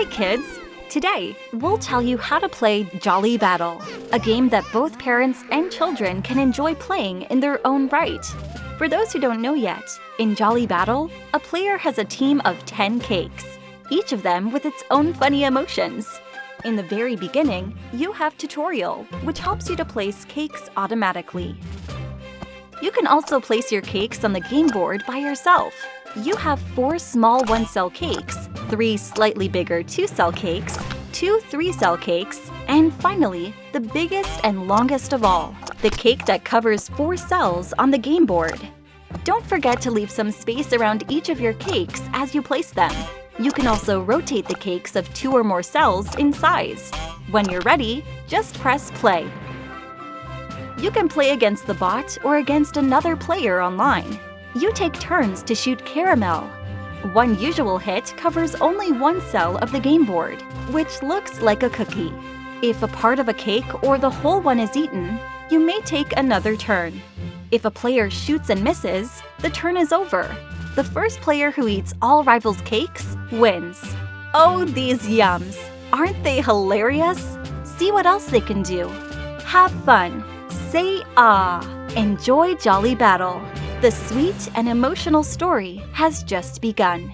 Hi, kids! Today, we'll tell you how to play Jolly Battle, a game that both parents and children can enjoy playing in their own right. For those who don't know yet, in Jolly Battle, a player has a team of 10 cakes, each of them with its own funny emotions. In the very beginning, you have Tutorial, which helps you to place cakes automatically. You can also place your cakes on the game board by yourself. You have four small one-cell cakes, three slightly bigger two-cell cakes, two three-cell cakes, and finally, the biggest and longest of all, the cake that covers four cells on the game board. Don't forget to leave some space around each of your cakes as you place them. You can also rotate the cakes of two or more cells in size. When you're ready, just press play. You can play against the bot or against another player online. You take turns to shoot caramel. One usual hit covers only one cell of the game board, which looks like a cookie. If a part of a cake or the whole one is eaten, you may take another turn. If a player shoots and misses, the turn is over. The first player who eats all rivals' cakes wins. Oh, these yums! Aren't they hilarious? See what else they can do. Have fun! Say ah! Enjoy Jolly Battle! The sweet and emotional story has just begun.